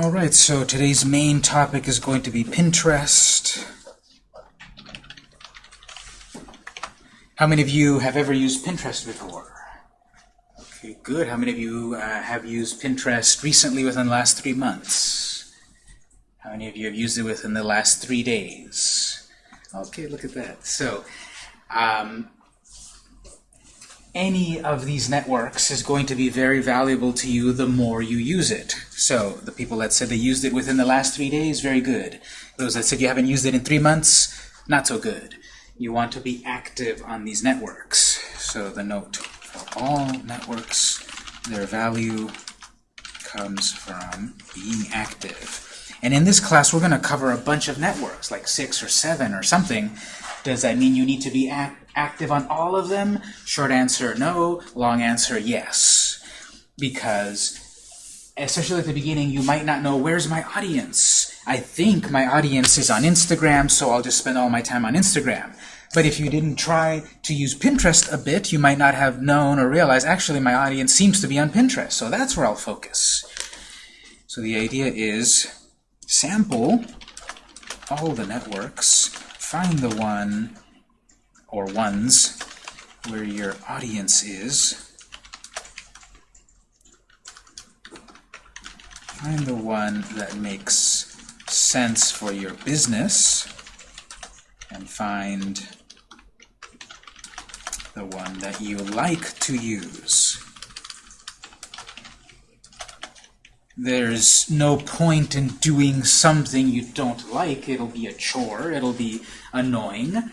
All right, so today's main topic is going to be Pinterest. How many of you have ever used Pinterest before? Okay, good. How many of you uh, have used Pinterest recently within the last three months? How many of you have used it within the last three days? Okay, look at that. So, um, any of these networks is going to be very valuable to you the more you use it. So the people that said they used it within the last three days, very good. Those that said you haven't used it in three months, not so good. You want to be active on these networks. So the note, for all networks, their value comes from being active. And in this class, we're going to cover a bunch of networks, like six or seven or something. Does that mean you need to be act active on all of them? Short answer, no. Long answer, yes. Because, especially at the beginning, you might not know, where's my audience? I think my audience is on Instagram, so I'll just spend all my time on Instagram. But if you didn't try to use Pinterest a bit, you might not have known or realized, actually, my audience seems to be on Pinterest, so that's where I'll focus. So the idea is sample all the networks, find the one or ones where your audience is. Find the one that makes sense for your business and find the one that you like to use. There's no point in doing something you don't like. It'll be a chore. It'll be annoying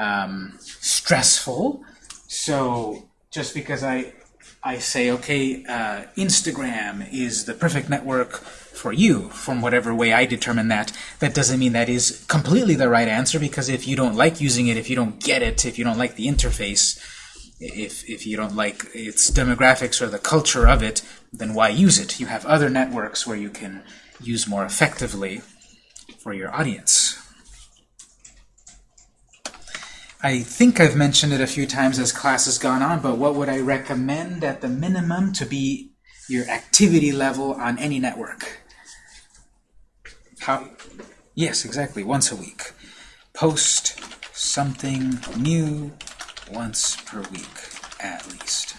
um, stressful. So just because I I say, okay, uh, Instagram is the perfect network for you, from whatever way I determine that, that doesn't mean that is completely the right answer, because if you don't like using it, if you don't get it, if you don't like the interface, if, if you don't like its demographics or the culture of it, then why use it? You have other networks where you can use more effectively for your audience. I think I've mentioned it a few times as class has gone on, but what would I recommend at the minimum to be your activity level on any network? How? Yes, exactly, once a week. Post something new once per week, at least.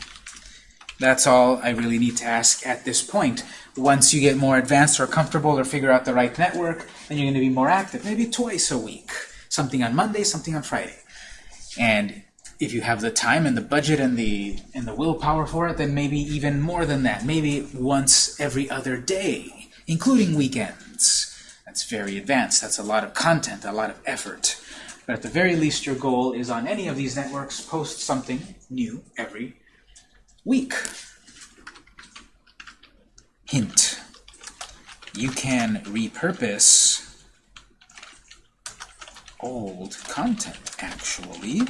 That's all I really need to ask at this point. Once you get more advanced or comfortable or figure out the right network, then you're going to be more active, maybe twice a week. Something on Monday, something on Friday. And if you have the time and the budget and the and the willpower for it, then maybe even more than that. Maybe once every other day, including weekends. That's very advanced. That's a lot of content, a lot of effort. But at the very least, your goal is on any of these networks, post something new every week. Hint. You can repurpose old content, actually.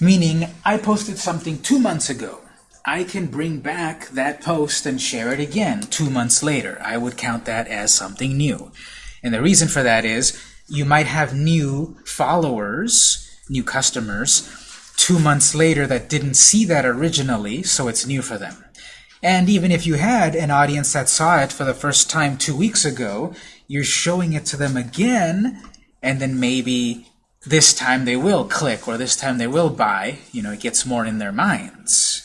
Meaning, I posted something two months ago. I can bring back that post and share it again two months later. I would count that as something new. And the reason for that is you might have new followers, new customers, two months later that didn't see that originally, so it's new for them. And even if you had an audience that saw it for the first time two weeks ago, you're showing it to them again and then maybe this time they will click or this time they will buy. You know, it gets more in their minds.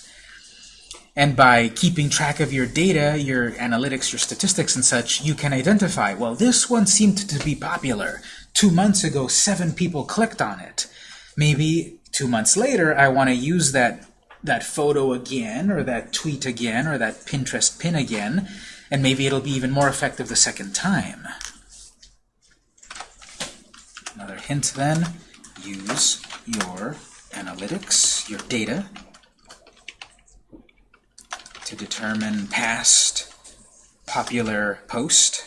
And by keeping track of your data, your analytics, your statistics and such, you can identify, well, this one seemed to be popular. Two months ago, seven people clicked on it. Maybe two months later, I want to use that, that photo again, or that tweet again, or that Pinterest pin again, and maybe it'll be even more effective the second time. Hint then, use your analytics, your data, to determine past popular post,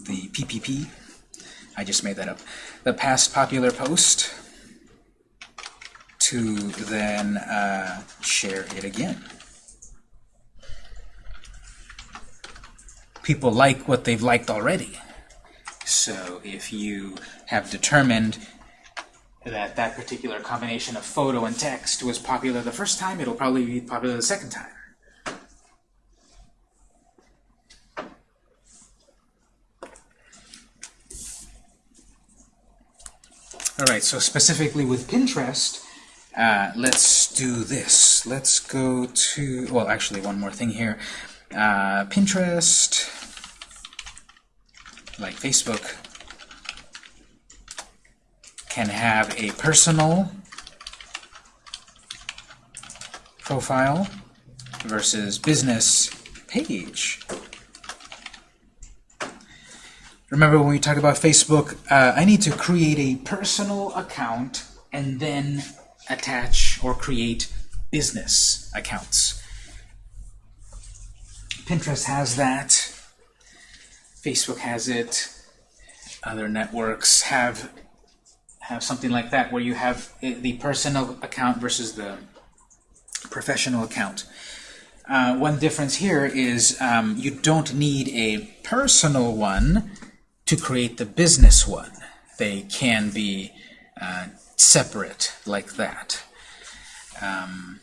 the PPP. I just made that up. The past popular post to then uh, share it again. People like what they've liked already. So if you have determined that that particular combination of photo and text was popular the first time, it'll probably be popular the second time. All right, so specifically with Pinterest, uh, let's do this. Let's go to, well, actually, one more thing here. Uh, Pinterest, like Facebook, can have a personal profile versus business page. Remember when we talked about Facebook, uh, I need to create a personal account and then attach or create business accounts. Pinterest has that. Facebook has it. Other networks have have something like that where you have the personal account versus the professional account. Uh, one difference here is um, you don't need a personal one to create the business one. They can be uh, separate like that. Um,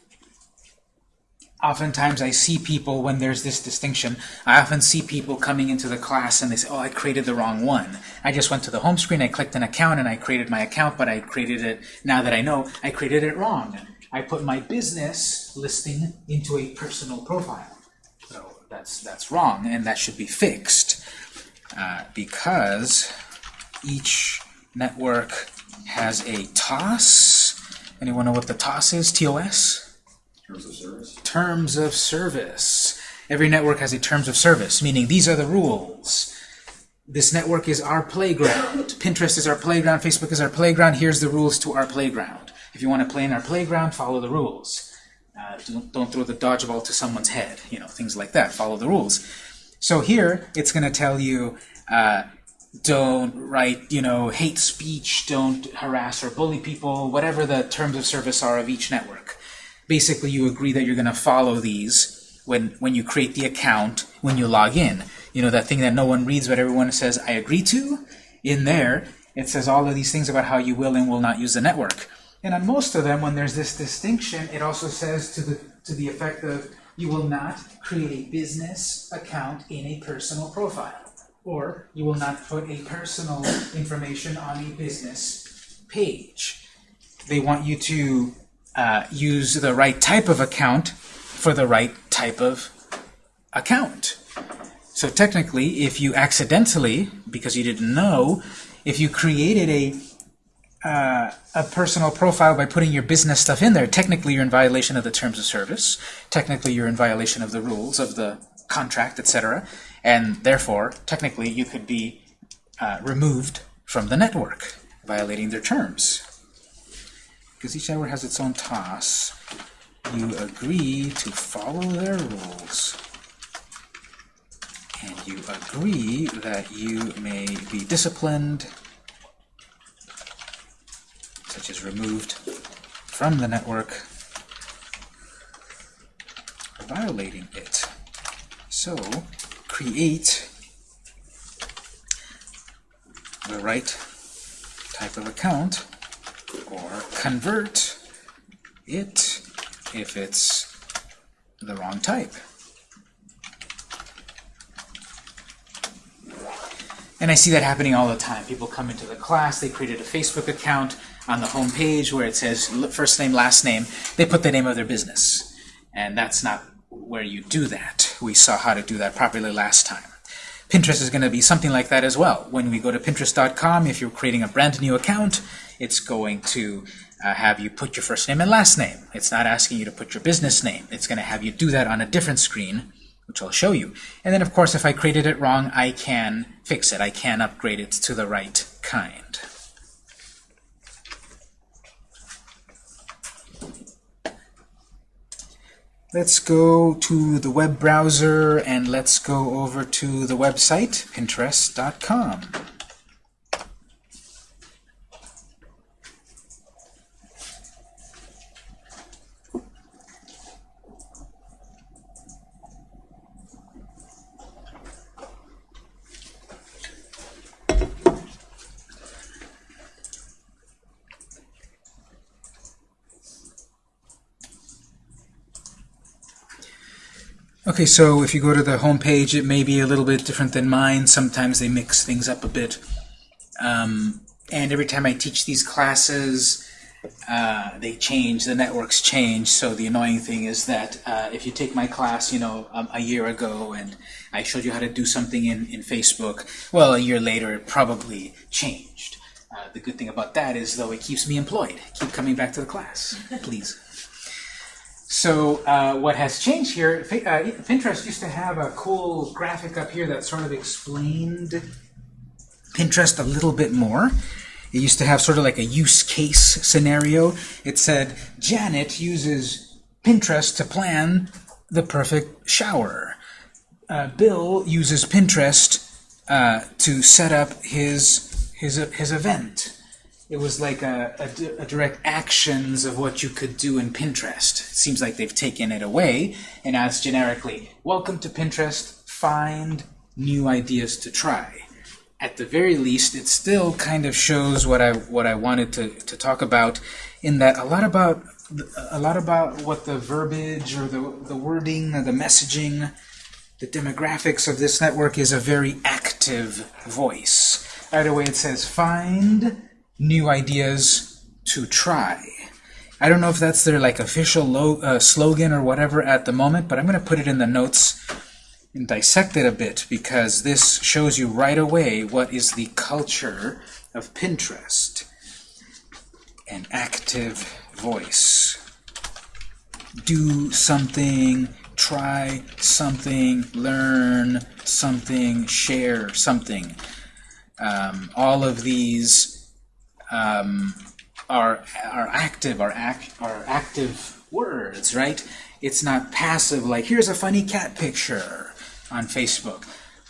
oftentimes I see people, when there's this distinction, I often see people coming into the class and they say, oh, I created the wrong one. I just went to the home screen, I clicked an account, and I created my account, but I created it, now that I know, I created it wrong. I put my business listing into a personal profile. So that's, that's wrong, and that should be fixed. Uh, because each network has a TOS. Anyone know what the TOS is? TOS? Terms of service. Terms of service. Every network has a terms of service, meaning these are the rules. This network is our playground. Pinterest is our playground. Facebook is our playground. Here's the rules to our playground. If you want to play in our playground, follow the rules. Uh, don't, don't throw the dodgeball to someone's head. You know, things like that. Follow the rules. So here, it's going to tell you, uh, don't write, you know, hate speech, don't harass or bully people, whatever the terms of service are of each network. Basically, you agree that you're going to follow these when, when you create the account, when you log in. You know, that thing that no one reads but everyone says, I agree to? In there, it says all of these things about how you will and will not use the network. And on most of them, when there's this distinction, it also says to the, to the effect of, you will not create a business account in a personal profile. Or you will not put a personal information on a business page. They want you to uh, use the right type of account for the right type of account. So technically, if you accidentally, because you didn't know, if you created a uh, a personal profile by putting your business stuff in there, technically you're in violation of the terms of service. Technically you're in violation of the rules of the contract, etc. And therefore, technically you could be uh, removed from the network, violating their terms. Because each network has its own TOS, you agree to follow their rules. And you agree that you may be disciplined such as removed from the network violating it. So create the right type of account or convert it if it's the wrong type. And I see that happening all the time. People come into the class, they created a Facebook account, on the home page where it says first name, last name, they put the name of their business. And that's not where you do that. We saw how to do that properly last time. Pinterest is going to be something like that as well. When we go to Pinterest.com, if you're creating a brand new account, it's going to uh, have you put your first name and last name. It's not asking you to put your business name. It's going to have you do that on a different screen, which I'll show you. And then, of course, if I created it wrong, I can fix it. I can upgrade it to the right kind. Let's go to the web browser and let's go over to the website, pinterest.com. Okay, so if you go to the home page, it may be a little bit different than mine. Sometimes they mix things up a bit. Um, and every time I teach these classes, uh, they change, the networks change, so the annoying thing is that uh, if you take my class, you know, um, a year ago and I showed you how to do something in, in Facebook, well, a year later it probably changed. Uh, the good thing about that is, though, it keeps me employed. Keep coming back to the class, please. So uh, what has changed here, uh, Pinterest used to have a cool graphic up here that sort of explained Pinterest a little bit more. It used to have sort of like a use case scenario. It said, Janet uses Pinterest to plan the perfect shower. Uh, Bill uses Pinterest uh, to set up his, his, his event. It was like a, a, a, direct actions of what you could do in Pinterest. It seems like they've taken it away and asked generically, welcome to Pinterest, find new ideas to try. At the very least, it still kind of shows what I what I wanted to, to talk about in that a lot about a lot about what the verbiage or the, the wording or the messaging, the demographics of this network is a very active voice. Right away it says find new ideas to try. I don't know if that's their like official uh, slogan or whatever at the moment, but I'm going to put it in the notes and dissect it a bit because this shows you right away what is the culture of Pinterest. An active voice. Do something, try something, learn something, share something. Um, all of these um, are are active, are are active words, right? It's not passive like here's a funny cat picture on Facebook.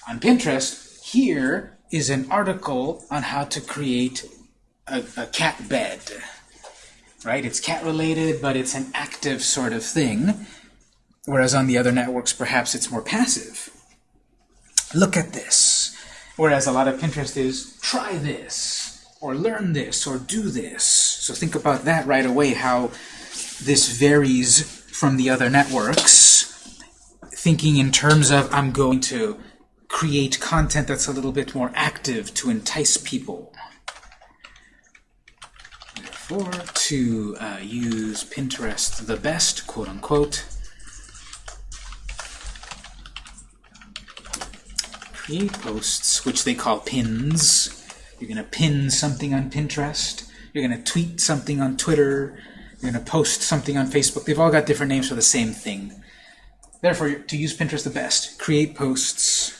On Pinterest, here is an article on how to create a, a cat bed. Right? It's cat related, but it's an active sort of thing. Whereas on the other networks, perhaps it's more passive. Look at this. Whereas a lot of Pinterest is, try this or learn this, or do this. So think about that right away, how this varies from the other networks. Thinking in terms of, I'm going to create content that's a little bit more active to entice people. Therefore, to uh, use Pinterest the best, quote unquote, create posts, which they call pins, you're going to pin something on Pinterest. You're going to tweet something on Twitter. You're going to post something on Facebook. They've all got different names for the same thing. Therefore, to use Pinterest the best, create posts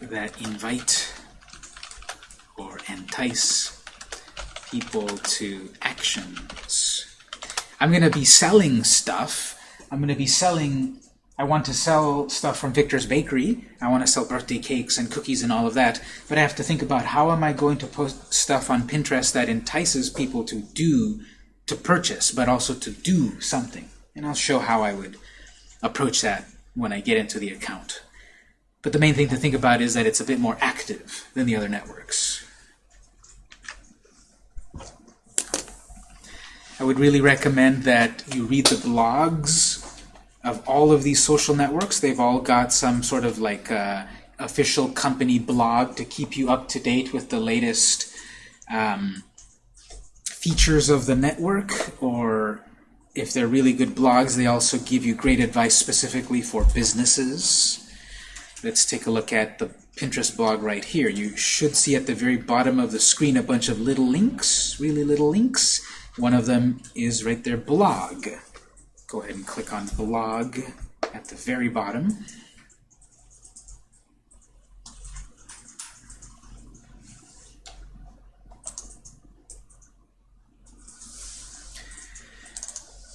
that invite or entice people to actions. I'm going to be selling stuff. I'm going to be selling I want to sell stuff from Victor's Bakery. I want to sell birthday cakes and cookies and all of that. But I have to think about how am I going to post stuff on Pinterest that entices people to do, to purchase, but also to do something. And I'll show how I would approach that when I get into the account. But the main thing to think about is that it's a bit more active than the other networks. I would really recommend that you read the blogs of all of these social networks. They've all got some sort of like uh, official company blog to keep you up to date with the latest um, features of the network, or if they're really good blogs, they also give you great advice specifically for businesses. Let's take a look at the Pinterest blog right here. You should see at the very bottom of the screen a bunch of little links, really little links. One of them is right there, blog go ahead and click on blog at the very bottom.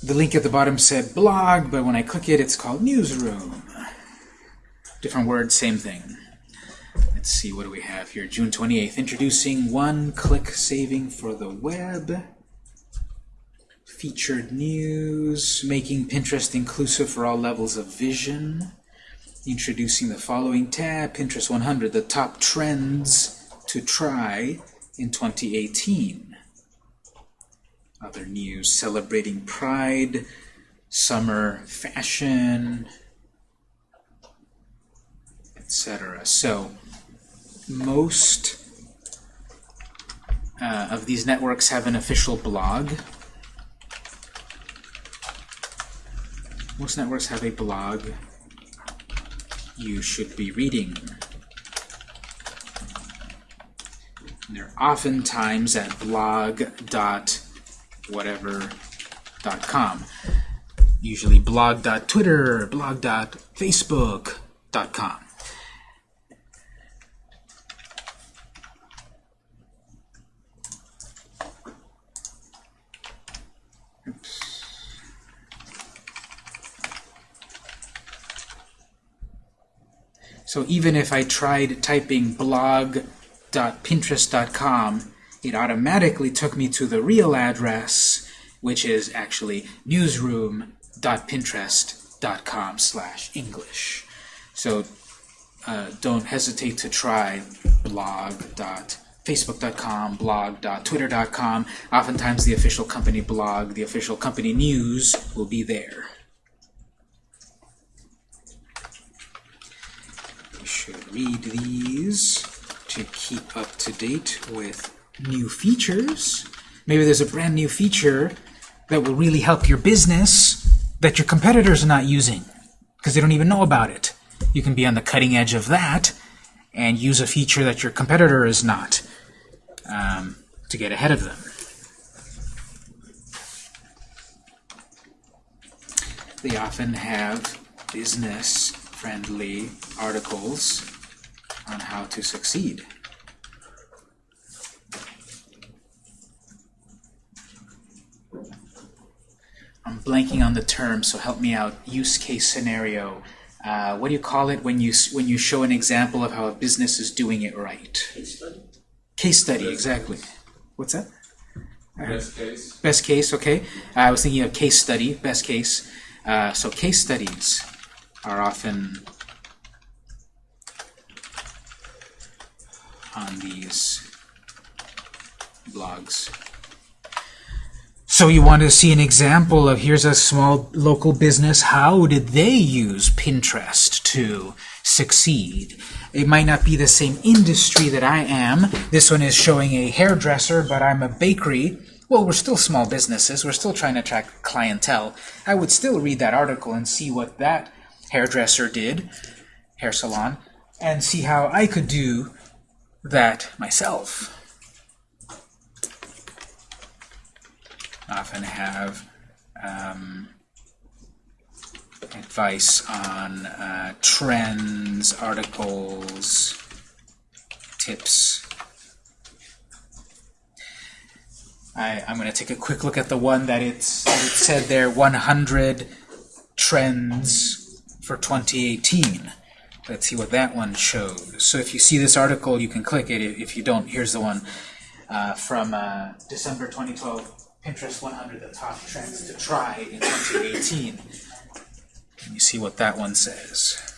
The link at the bottom said blog, but when I click it, it's called newsroom. Different word, same thing. Let's see, what do we have here? June 28th, introducing one-click saving for the web featured news, making Pinterest inclusive for all levels of vision, introducing the following tab, Pinterest 100, the top trends to try in 2018. Other news, celebrating Pride, summer fashion, etc. So most uh, of these networks have an official blog. Most networks have a blog you should be reading. And they're oftentimes at blog.whatever.com. Usually blog.twitter, blog.facebook.com. So even if I tried typing blog.pinterest.com, it automatically took me to the real address, which is actually newsroom.pinterest.com slash English. So uh, don't hesitate to try blog.facebook.com, blog.twitter.com. Oftentimes the official company blog, the official company news will be there. Should read these to keep up to date with new features. Maybe there's a brand new feature that will really help your business that your competitors are not using because they don't even know about it. You can be on the cutting edge of that and use a feature that your competitor is not um, to get ahead of them. They often have business friendly articles on how to succeed. I'm blanking on the term, so help me out. Use case scenario. Uh, what do you call it when you when you show an example of how a business is doing it right? Case study. Case study, exactly. What's that? Best case. Best case, okay. I was thinking of case study, best case. Uh, so case studies are often on these blogs. So you want to see an example of here's a small local business. How did they use Pinterest to succeed? It might not be the same industry that I am. This one is showing a hairdresser, but I'm a bakery. Well, we're still small businesses. We're still trying to attract clientele. I would still read that article and see what that hairdresser did, hair salon, and see how I could do that myself. Often have um, advice on uh, trends, articles, tips. I, I'm going to take a quick look at the one that it's that it said there 100 trends for 2018. Let's see what that one shows. So if you see this article, you can click it. If you don't, here's the one uh, from uh, December 2012, Pinterest 100, the top trends to try in 2018. And you see what that one says.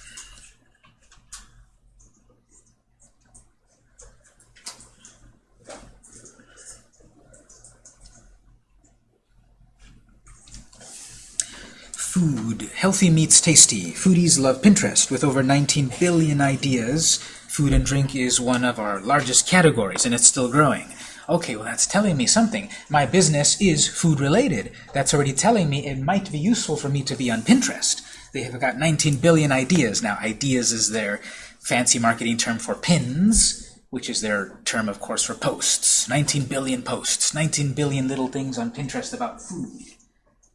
Food. Healthy meets tasty. Foodies love Pinterest. With over 19 billion ideas, food and drink is one of our largest categories, and it's still growing. Okay, well that's telling me something. My business is food-related. That's already telling me it might be useful for me to be on Pinterest. They have got 19 billion ideas. Now, ideas is their fancy marketing term for pins, which is their term, of course, for posts. 19 billion posts. 19 billion little things on Pinterest about food.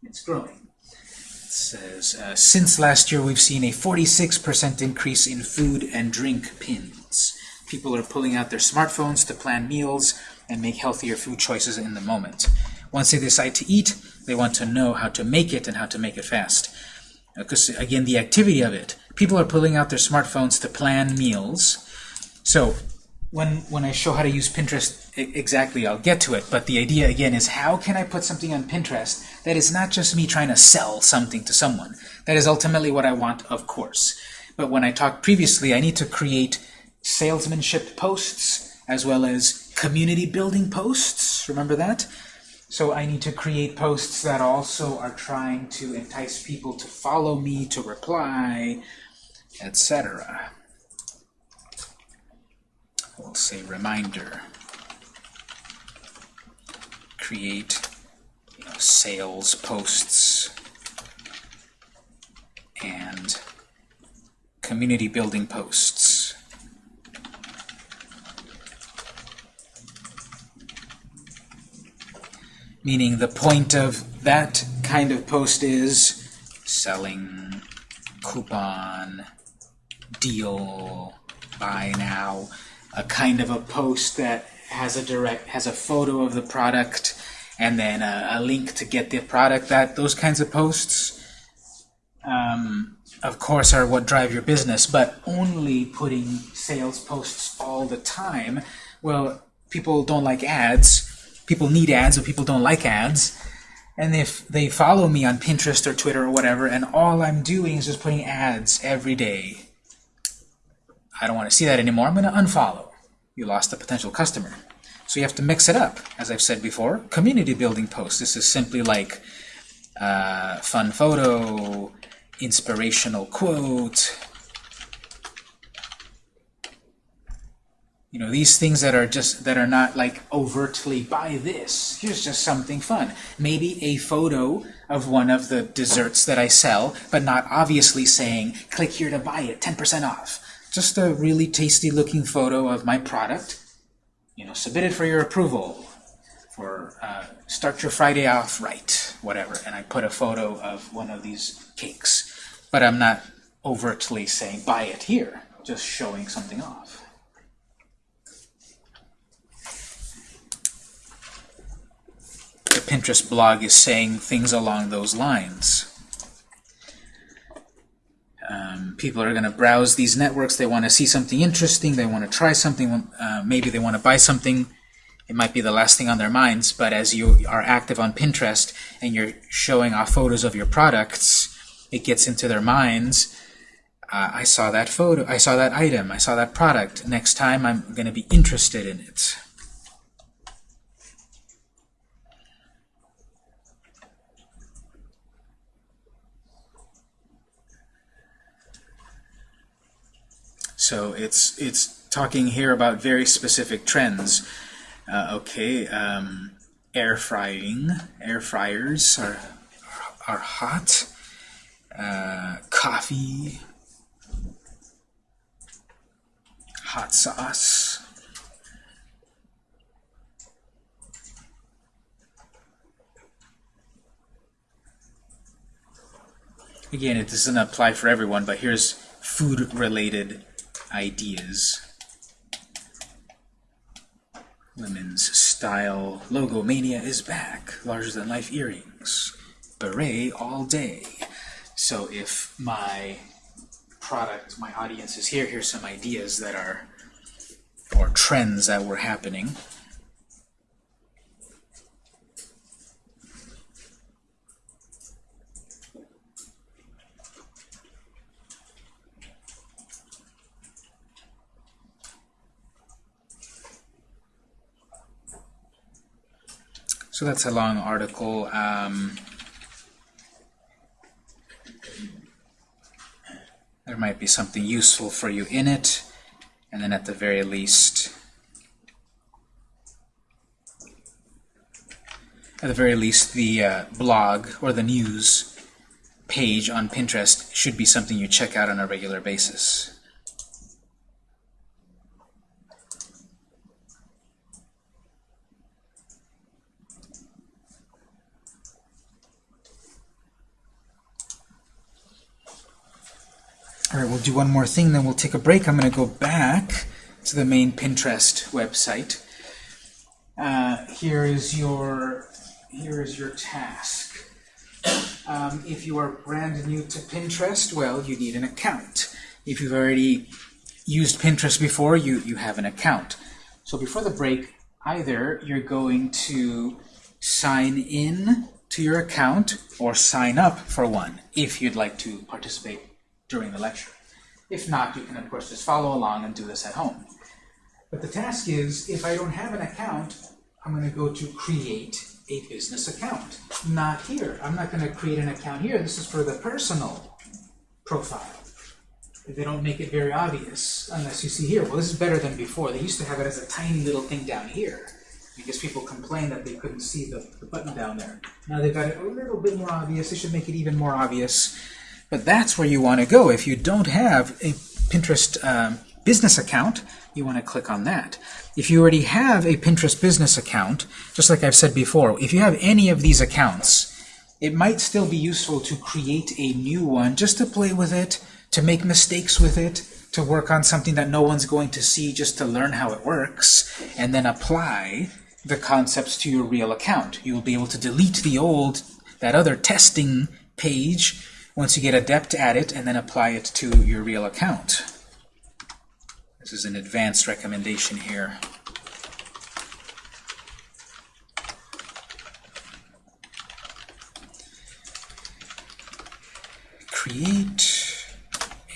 It's growing. Says, uh, since last year we've seen a 46% increase in food and drink pins. People are pulling out their smartphones to plan meals and make healthier food choices in the moment. Once they decide to eat, they want to know how to make it and how to make it fast. Because, again, the activity of it. People are pulling out their smartphones to plan meals. So when, when I show how to use Pinterest exactly, I'll get to it. But the idea, again, is how can I put something on Pinterest that is not just me trying to sell something to someone. That is ultimately what I want, of course. But when I talked previously, I need to create salesmanship posts as well as community building posts. Remember that? So I need to create posts that also are trying to entice people to follow me, to reply, etc. We'll say reminder. create you know, sales posts and community building posts. Meaning the point of that kind of post is selling, coupon, deal, buy now, a kind of a post that has a direct has a photo of the product and then a, a link to get the product. That those kinds of posts, um, of course, are what drive your business. But only putting sales posts all the time, well, people don't like ads. People need ads, but people don't like ads. And if they follow me on Pinterest or Twitter or whatever, and all I'm doing is just putting ads every day, I don't want to see that anymore. I'm going to unfollow. You lost a potential customer. So you have to mix it up. As I've said before, community building posts. This is simply like uh, fun photo, inspirational quote. You know, these things that are just, that are not like overtly buy this. Here's just something fun. Maybe a photo of one of the desserts that I sell, but not obviously saying, click here to buy it, 10% off. Just a really tasty looking photo of my product. You know, submit it for your approval. For uh, start your Friday off right, whatever. And I put a photo of one of these cakes. But I'm not overtly saying, buy it here. Just showing something off. the Pinterest blog is saying things along those lines. Um, people are going to browse these networks. They want to see something interesting. They want to try something. Uh, maybe they want to buy something. It might be the last thing on their minds, but as you are active on Pinterest and you're showing off photos of your products, it gets into their minds. Uh, I saw that photo. I saw that item. I saw that product. Next time, I'm going to be interested in it. So it's it's talking here about very specific trends. Uh, okay, um, air frying, air fryers are are hot. Uh, coffee, hot sauce. Again, it doesn't apply for everyone, but here's food-related ideas. Women's style logo mania is back. Larger than life earrings. Beret all day. So if my product, my audience is here, here's some ideas that are, or trends that were happening. That's a long article. Um, there might be something useful for you in it, and then at the very least, at the very least, the uh, blog or the news page on Pinterest should be something you check out on a regular basis. All right, we'll do one more thing, then we'll take a break. I'm going to go back to the main Pinterest website. Uh, here is your here is your task. Um, if you are brand new to Pinterest, well, you need an account. If you've already used Pinterest before, you, you have an account. So before the break, either you're going to sign in to your account or sign up for one if you'd like to participate during the lecture. If not, you can of course just follow along and do this at home. But the task is, if I don't have an account, I'm going to go to create a business account. Not here. I'm not going to create an account here. This is for the personal profile. They don't make it very obvious unless you see here. Well, this is better than before. They used to have it as a tiny little thing down here. because people complained that they couldn't see the, the button down there. Now they've got it a little bit more obvious. They should make it even more obvious. But that's where you want to go. If you don't have a Pinterest um, business account, you want to click on that. If you already have a Pinterest business account, just like I've said before, if you have any of these accounts, it might still be useful to create a new one just to play with it, to make mistakes with it, to work on something that no one's going to see just to learn how it works, and then apply the concepts to your real account. You will be able to delete the old, that other testing page once you get adept at it, and then apply it to your real account. This is an advanced recommendation here. Create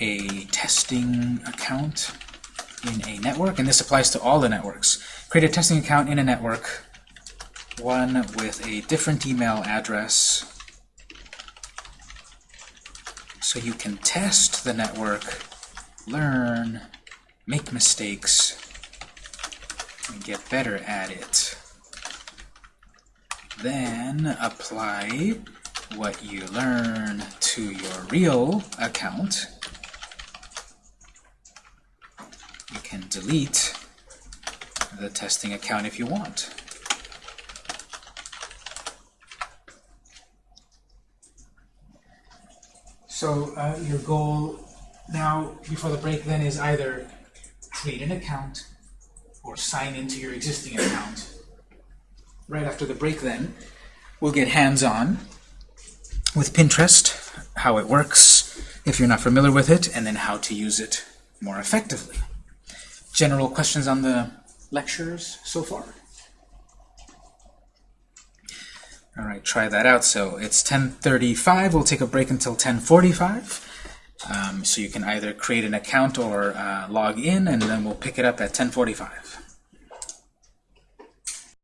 a testing account in a network, and this applies to all the networks. Create a testing account in a network, one with a different email address, so you can test the network, learn, make mistakes, and get better at it. Then apply what you learn to your real account. You can delete the testing account if you want. So uh, your goal now before the break then is either create an account or sign into your existing account. Right after the break then, we'll get hands-on with Pinterest, how it works, if you're not familiar with it, and then how to use it more effectively. General questions on the lectures so far? All right, try that out. So it's 10.35. We'll take a break until 10.45. Um, so you can either create an account or uh, log in, and then we'll pick it up at 10.45.